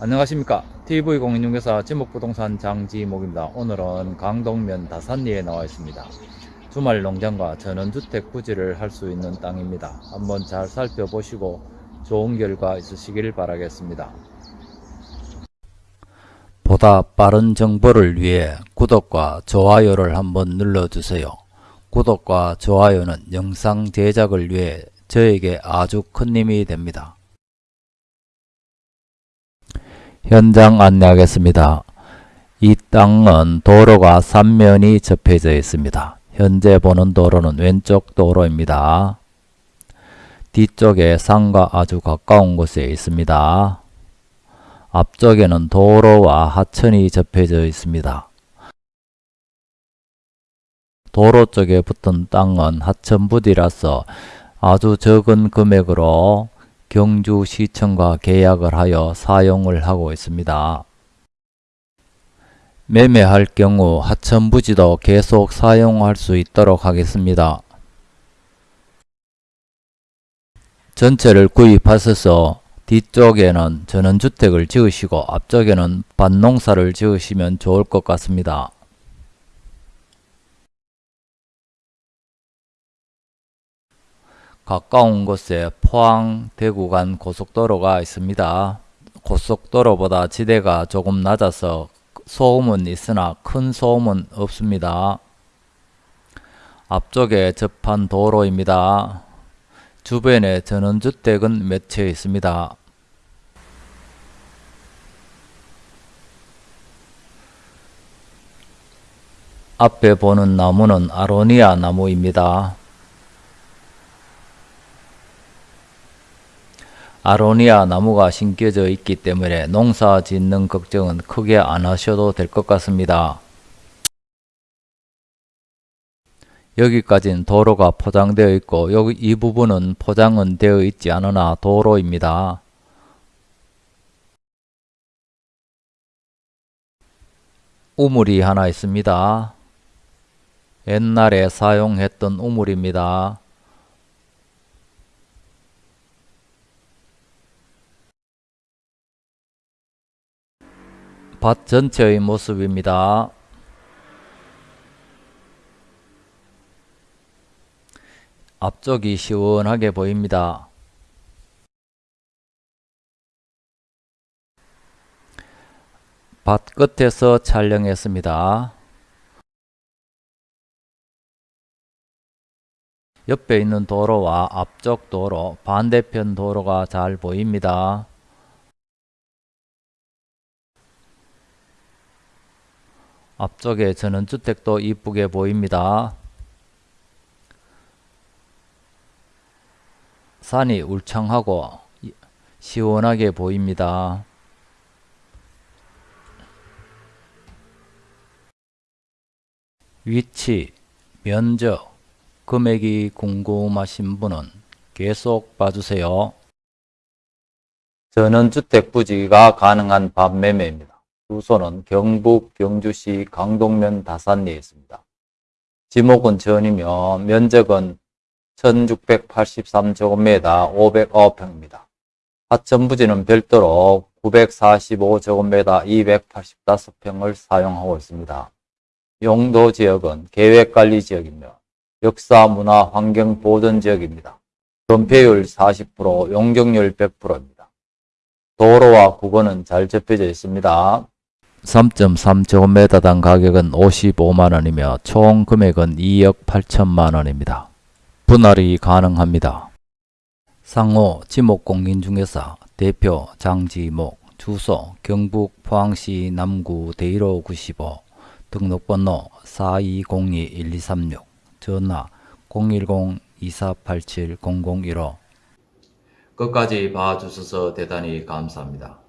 안녕하십니까. TV공인중개사 지목부동산 장지목입니다. 오늘은 강동면 다산리에 나와 있습니다. 주말 농장과 전원주택 부지를 할 수 있는 땅입니다. 한번 잘 살펴보시고 좋은 결과 있으시길 바라겠습니다. 보다 빠른 정보를 위해 구독과 좋아요를 한번 눌러주세요. 구독과 좋아요는 영상 제작을 위해 저에게 아주 큰 힘이 됩니다 현장 안내하겠습니다. 이 땅은 도로가 3면이 접해져 있습니다. 현재 보는 도로는 왼쪽 도로입니다. 뒤쪽에 산과 아주 가까운 곳에 있습니다. 앞쪽에는 도로와 하천이 접해져 있습니다. 도로 쪽에 붙은 땅은 하천 부지라서 아주 적은 금액으로 경주시청과 계약을 하여 사용을 하고 있습니다. 매매할 경우 하천부지도 계속 사용할 수 있도록 하겠습니다. 전체를 구입하셔서 뒤쪽에는 전원주택을 지으시고 앞쪽에는 밭농사를 지으시면 좋을 것 같습니다. 가까운 곳에 포항 대구 간 고속도로가 있습니다. 고속도로보다 지대가 조금 낮아서 소음은 있으나 큰 소음은 없습니다. 앞쪽에 접한 도로입니다. 주변에 전원주택은 몇 채 있습니다. 앞에 보는 나무는 아로니아 나무입니다. 아로니아 나무가 심겨져 있기 때문에 농사 짓는 걱정은 크게 안 하셔도 될 것 같습니다. 여기까지는 도로가 포장되어 있고 여기 이 부분은 포장은 되어 있지 않으나 도로입니다. 우물이 하나 있습니다. 옛날에 사용했던 우물입니다. 밭 전체의 모습입니다. 앞쪽이 시원하게 보입니다. 밭 끝에서 촬영했습니다. 옆에 있는 도로와 앞쪽 도로, 반대편 도로가 잘 보입니다. 앞쪽에 전원주택도 이쁘게 보입니다. 산이 울창하고 시원하게 보입니다. 위치, 면적, 금액이 궁금하신 분은 계속 봐주세요. 전원주택 부지가 가능한 밤매매입니다. 주소는 경북 경주시 강동면 다산리에 있습니다. 지목은 전이며 면적은 1683제곱미터 509평입니다. 하천 부지는 별도로 945제곱미터 285평을 사용하고 있습니다. 용도 지역은 계획관리 지역이며 역사, 문화, 환경 보존 지역입니다. 건폐율 40%, 용적률 100%입니다. 도로와 국어는 잘 접혀져 있습니다. 3.3제곱미터당 가격은 55만원이며 총 금액은 2억 8천만원입니다. 분할이 가능합니다. 상호 지목공인중개사 대표 장지목 주소 경북 포항시 남구 대일호 95 등록번호 4202-1236 전화 010-2487-0015 끝까지 봐주셔서 대단히 감사합니다.